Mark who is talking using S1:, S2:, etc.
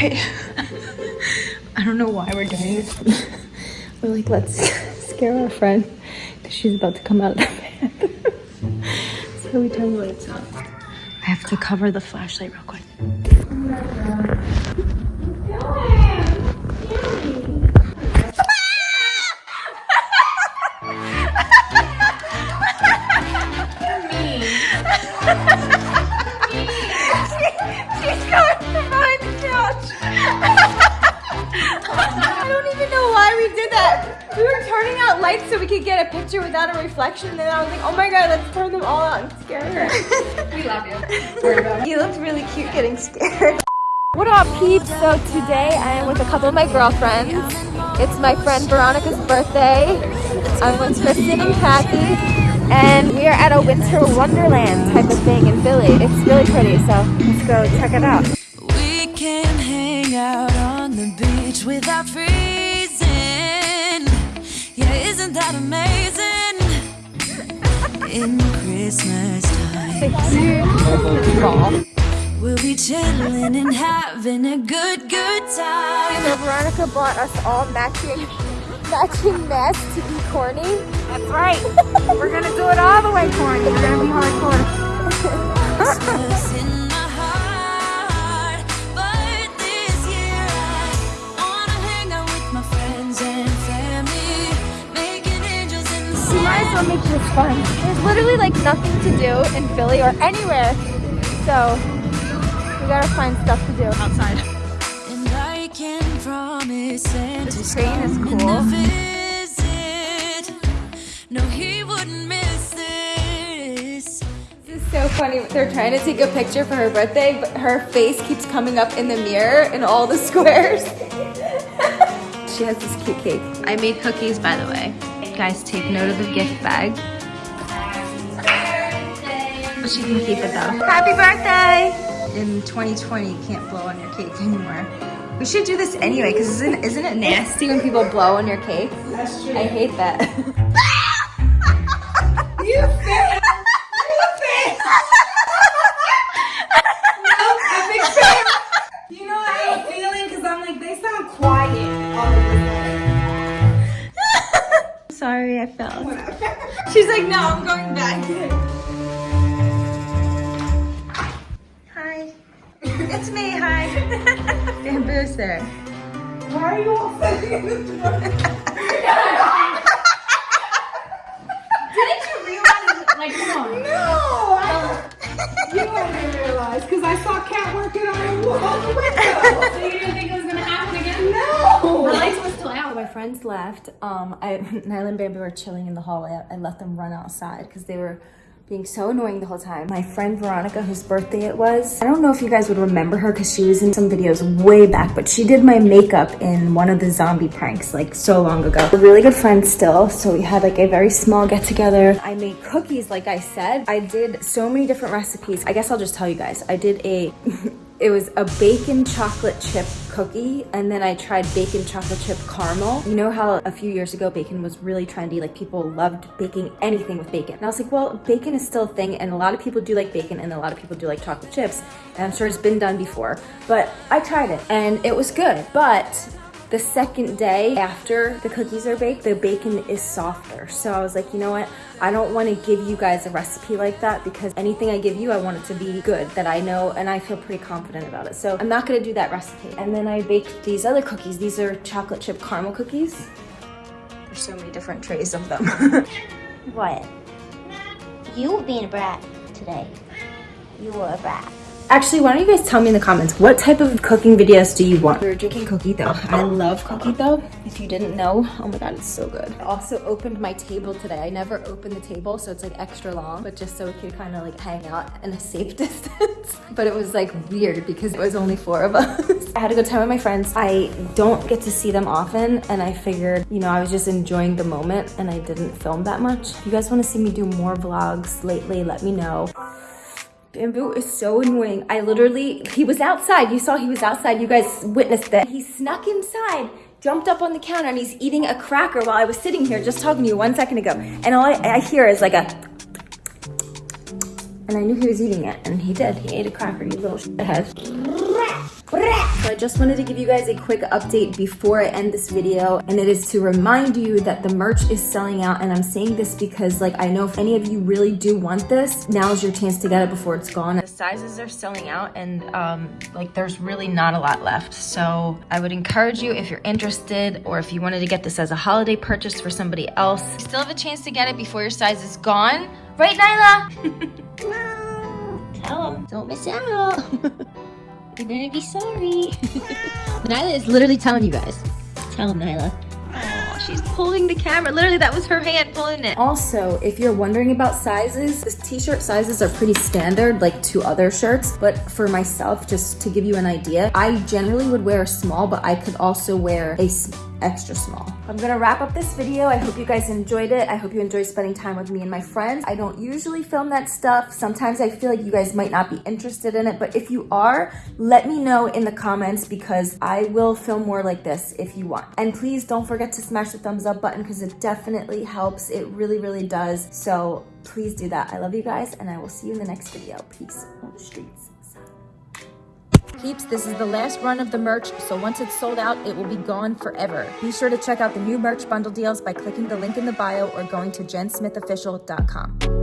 S1: I don't know why we're doing this. we're like, let's scare our friend because she's about to come out of the bathroom. so we turn the lights off. I have to cover the flashlight real quick. Oh so we could get a picture without a reflection. And then I was like, oh my god, let's turn them all out and scare her.
S2: We love you.
S1: you looked really cute getting scared. What up, peeps? So today I am with a couple of my girlfriends. It's my friend Veronica's birthday. I'm with Kristen and Kathy. And we are at a winter wonderland type of thing in Philly. It's really pretty, so let's go check it out.
S3: We can hang out on the beach without freezing. Yeah, isn't that amazing? In Christmas time, we'll be chilling and having a good, good time.
S1: So Veronica bought us all matching matching masks to be corny.
S2: That's right. We're gonna do it all the way corny. We're gonna be hardcore.
S1: Make this fun. There's literally like nothing to do in Philly or anywhere. So we gotta find stuff to do outside.
S3: And I can promise Santa's
S1: train is
S3: coming
S1: cool.
S3: to visit. No, he wouldn't miss this.
S1: This is so funny. They're trying to take a picture for her birthday, but her face keeps coming up in the mirror in all the squares. she has this cute cake. I made cookies, by the way. Guys, take note of the gift bag. But she can keep it though. Happy birthday! In 2020, you can't blow on your cake anymore. We should do this anyway, because isn't, isn't it nasty when people blow on your cake? That's true. I hate that.
S2: I
S1: fell. She's like, no, I'm going back. Hi. It's me, hi. Bamboo's there.
S2: Why are you all
S1: friends left. Um, I, Nyla and Bambi were chilling in the hallway. I let them run outside because they were being so annoying the whole time. My friend Veronica, whose birthday it was, I don't know if you guys would remember her because she was in some videos way back, but she did my makeup in one of the zombie pranks like so long ago. We're really good friends still, so we had like a very small get together. I made cookies, like I said. I did so many different recipes. I guess I'll just tell you guys. I did a It was a bacon chocolate chip cookie, and then I tried bacon chocolate chip caramel. You know how a few years ago bacon was really trendy, like people loved baking anything with bacon. And I was like, well, bacon is still a thing, and a lot of people do like bacon, and a lot of people do like chocolate chips, and I'm sure it's been done before. But I tried it, and it was good. But the second day after the cookies are baked, the bacon is softer. So I was like, you know what? I don't want to give you guys a recipe like that because anything I give you, I want it to be good that I know and I feel pretty confident about it. So I'm not going to do that recipe. And then I baked these other cookies. These are chocolate chip caramel cookies. There's so many different trays of them.
S4: What? You were being a brat today. You were a brat.
S1: Actually, why don't you guys tell me in the comments, what type of cooking videos do you want? We're drinking cookie dough. I oh. love cookie dough. If you didn't know, oh my God, it's so good. I also opened my table today. I never open the table, so it's like extra long, but just so we could kind of like hang out in a safe distance. but it was like weird because it was only four of us. I had a good time with my friends. I don't get to see them often, and I figured, you know, I was just enjoying the moment and I didn't film that much. If you guys wanna see me do more vlogs lately, let me know. Bamboo is so annoying. I literally, he was outside. You saw he was outside. You guys witnessed that. He snuck inside, jumped up on the counter, and he's eating a cracker while I was sitting here just talking to you one second ago. And all I, I hear is like a, and I knew he was eating it, and he did. He ate a cracker, you little shithead. So I just wanted to give you guys a quick update before I end this video and it is to remind you that the merch is selling out and I'm saying this because like I know if any of you really do want this, now is your chance to get it before it's gone. The sizes are selling out and um, like there's really not a lot left. So I would encourage you if you're interested or if you wanted to get this as a holiday purchase for somebody else, you still have a chance to get it before your size is gone. Right, Nyla?
S4: Tell them, don't miss out. You're gonna be sorry. Nyla is literally telling you guys. Tell them, Nyla.
S1: Oh, she's pulling the camera. Literally, that was her hand pulling it. Also, if you're wondering about sizes, the t-shirt sizes are pretty standard, like to other shirts. But for myself, just to give you an idea, I generally would wear a small, but I could also wear a s- extra small. I'm gonna wrap up this video. I hope you guys enjoyed it. I hope you enjoyed spending time with me and my friends. I don't usually film that stuff. Sometimes I feel like you guys might not be interested in it, but if you are, let me know in the comments because I will film more like this if you want. And please don't forget to smash the thumbs up button because it definitely helps. It really, really does. So please do that. I love you guys and I will see you in the next video. Peace on the streets. Peeps, this is the last run of the merch, so once it's sold out, it will be gone forever. Be sure to check out the new merch bundle deals by clicking the link in the bio or going to jensmithofficial.com.